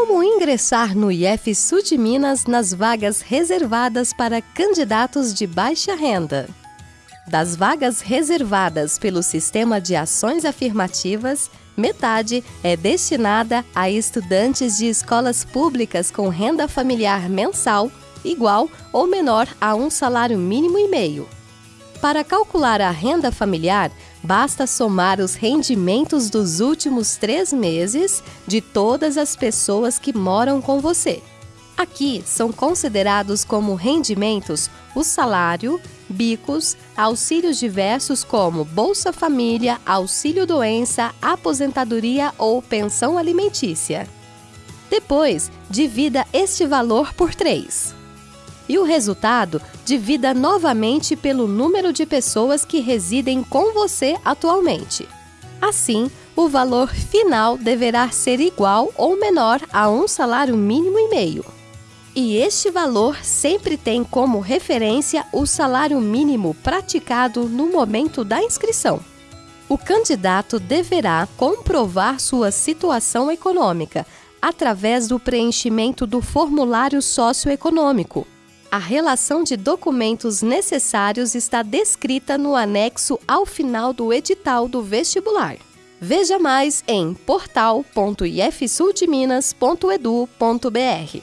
Como ingressar no IF Sul de Minas nas vagas reservadas para candidatos de baixa renda? Das vagas reservadas pelo Sistema de Ações Afirmativas, metade é destinada a estudantes de escolas públicas com renda familiar mensal igual ou menor a um salário mínimo e meio. Para calcular a renda familiar, basta somar os rendimentos dos últimos três meses de todas as pessoas que moram com você. Aqui são considerados como rendimentos o salário, bicos, auxílios diversos como Bolsa Família, Auxílio Doença, Aposentadoria ou Pensão Alimentícia. Depois, divida este valor por três e o resultado divida novamente pelo número de pessoas que residem com você atualmente. Assim, o valor final deverá ser igual ou menor a um salário mínimo e meio. E este valor sempre tem como referência o salário mínimo praticado no momento da inscrição. O candidato deverá comprovar sua situação econômica através do preenchimento do formulário socioeconômico. A relação de documentos necessários está descrita no anexo ao final do edital do vestibular. Veja mais em portal.ifsuldeminas.edu.br.